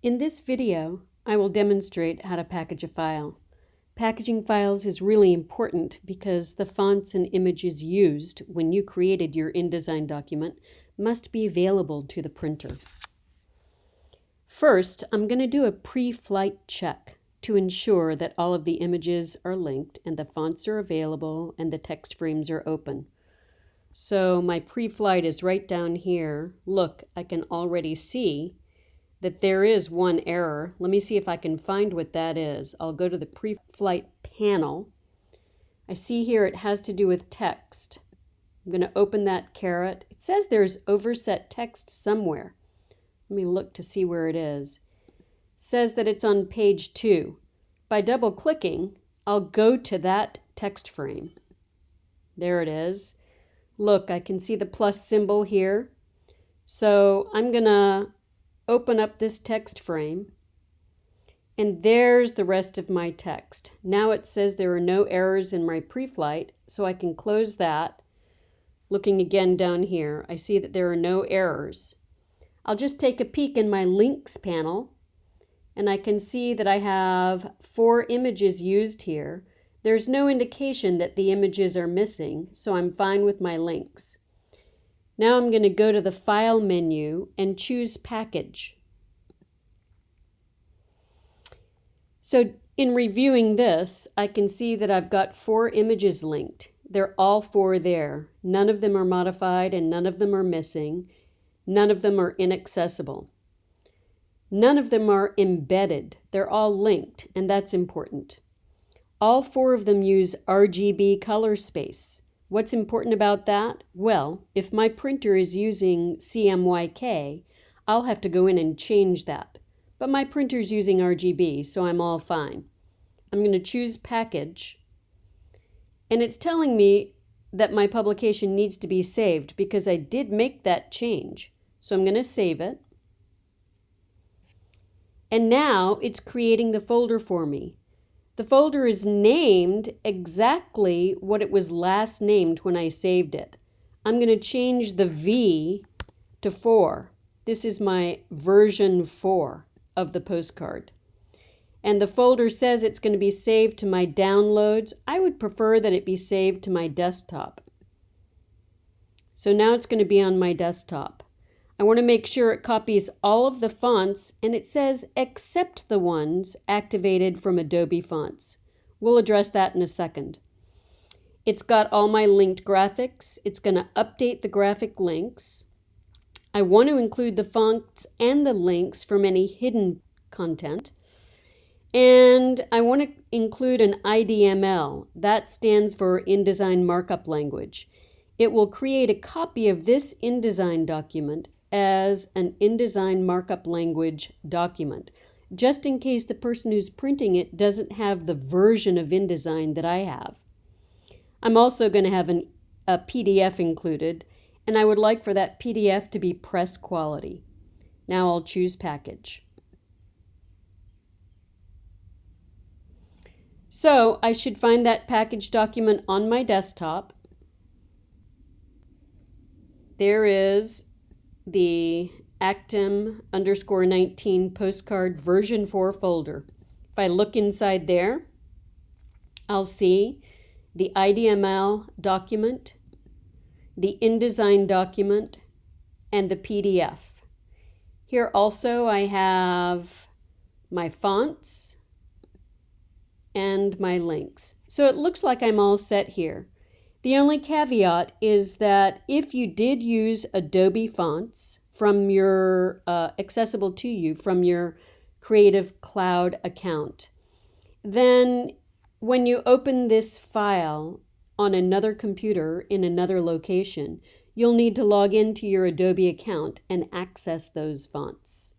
In this video, I will demonstrate how to package a file. Packaging files is really important because the fonts and images used when you created your InDesign document must be available to the printer. First, I'm going to do a pre-flight check to ensure that all of the images are linked and the fonts are available and the text frames are open. So my pre-flight is right down here. Look, I can already see that there is one error. Let me see if I can find what that is. I'll go to the pre-flight panel. I see here it has to do with text. I'm going to open that caret. It says there's overset text somewhere. Let me look to see where it is. It says that it's on page 2. By double clicking, I'll go to that text frame. There it is. Look, I can see the plus symbol here. So I'm going to open up this text frame, and there's the rest of my text. Now it says there are no errors in my pre-flight, so I can close that. Looking again down here, I see that there are no errors. I'll just take a peek in my links panel, and I can see that I have four images used here. There's no indication that the images are missing, so I'm fine with my links. Now I'm going to go to the File menu and choose Package. So in reviewing this, I can see that I've got four images linked. They're all four there. None of them are modified and none of them are missing. None of them are inaccessible. None of them are embedded. They're all linked, and that's important. All four of them use RGB color space. What's important about that? Well, if my printer is using CMYK, I'll have to go in and change that. But my printer's using RGB, so I'm all fine. I'm going to choose Package, and it's telling me that my publication needs to be saved because I did make that change. So I'm going to save it. And now it's creating the folder for me. The folder is named exactly what it was last named when I saved it. I'm going to change the V to 4. This is my version 4 of the postcard. And the folder says it's going to be saved to my downloads. I would prefer that it be saved to my desktop. So now it's going to be on my desktop. I want to make sure it copies all of the fonts and it says except the ones activated from Adobe Fonts. We'll address that in a second. It's got all my linked graphics. It's going to update the graphic links. I want to include the fonts and the links from any hidden content. And I want to include an IDML. That stands for InDesign Markup Language. It will create a copy of this InDesign document as an InDesign markup language document, just in case the person who's printing it doesn't have the version of InDesign that I have. I'm also going to have an, a PDF included, and I would like for that PDF to be press quality. Now I'll choose Package. So I should find that package document on my desktop. There is the Actem underscore 19 postcard version 4 folder. If I look inside there, I'll see the IDML document, the InDesign document, and the PDF. Here also I have my fonts and my links. So it looks like I'm all set here. The only caveat is that if you did use Adobe fonts from your uh, accessible to you from your Creative Cloud account, then when you open this file on another computer in another location, you'll need to log into your Adobe account and access those fonts.